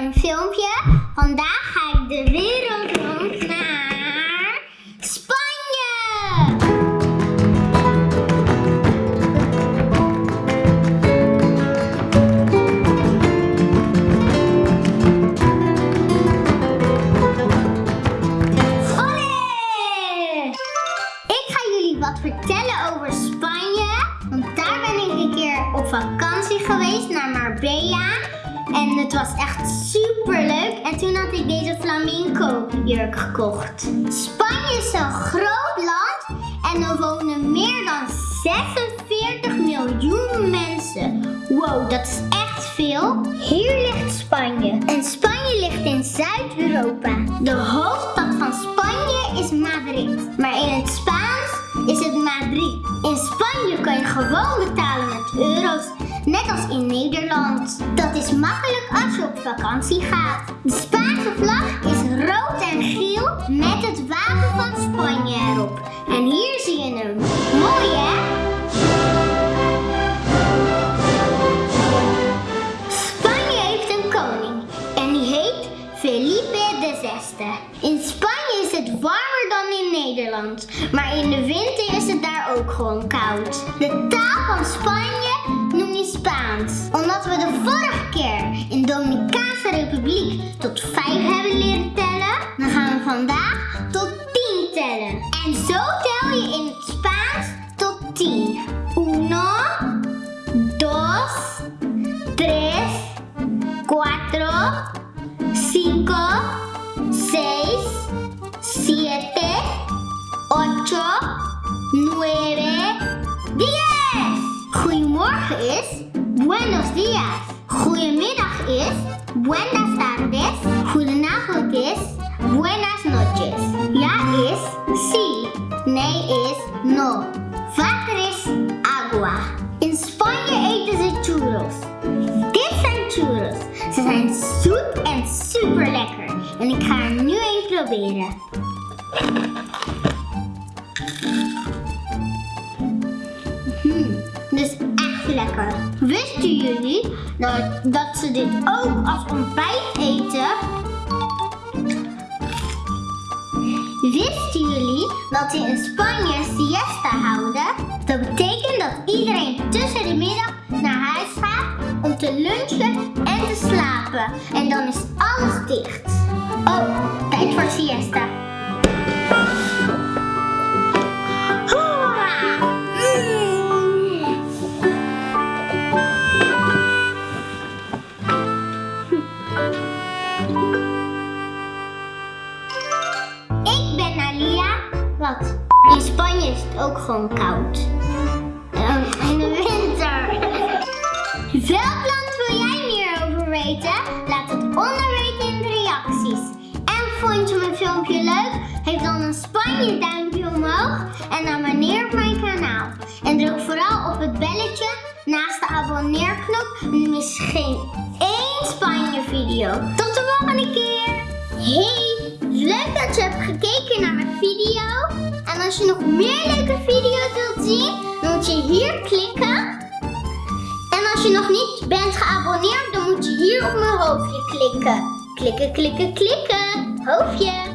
een filmpje. Vandaag ga ik de wereld rond naar Spanje. Olé! Ik ga jullie wat vertellen over Spanje. Want daar ben ik een keer op vakantie geweest naar Marbella was echt super leuk en toen had ik deze flamingo jurk gekocht. Spanje is een groot land en er wonen meer dan 46 miljoen mensen. Wow, dat is echt veel. Hier ligt Spanje. En Spanje ligt in Zuid-Europa. De hoofdstad van Spanje is Madrid. Maar in het Spaans is het Madrid. In Spanje kan je gewoon betalen in Nederland. Dat is makkelijk als je op vakantie gaat. De Spaanse vlag is rood en geel met het wapen van Spanje erop. En hier zie je hem. Mooi hè? Spanje heeft een koning en die heet Felipe VI. In Spanje is het warmer dan in Nederland, maar in de winter is het daar ook gewoon koud. De taal van Spanje omdat we de vorige keer in Dominicaanse Republiek tot 5 hebben leren tellen, dan gaan we vandaag tot 10 tellen. En zo tel je in het Spaans tot 10. Uno, dos, tres, cuatro, cinco, seis, siete, ocho, nueve, diez. Goedemorgen is buenos días. Goedemiddag is buenas tardes. Goedenavond is buenas noches. Ja is sí. Nee is no. Water is agua. In Spanje eten ze churros. Dit zijn churros. Ze zijn zoet en super lekker. En ik ga er nu een proberen. Hmm, dus echt lekker. Jullie dat, dat ze dit ook als ontbijt eten? Wisten jullie dat ze in Spanje siesta houden? Dat betekent dat iedereen tussen de middag naar huis gaat om te lunchen en te slapen. En dan is alles dicht. Oh, tijd voor siesta. In Spanje is het ook gewoon koud. Ehm, in de winter. Welk land wil jij meer over weten? Laat het onder weten in de reacties. En vond je mijn filmpje leuk? Geef dan een Spanje duimpje omhoog en abonneer op mijn kanaal. En druk vooral op het belletje naast de abonneerknop om mis geen één Spanje video. Tot de volgende keer! Hey, leuk dat je hebt gekeken naar mijn video. En als je nog meer leuke video's wilt zien, dan moet je hier klikken. En als je nog niet bent geabonneerd, dan moet je hier op mijn hoofdje klikken. Klikken, klikken, klikken. Hoofdje.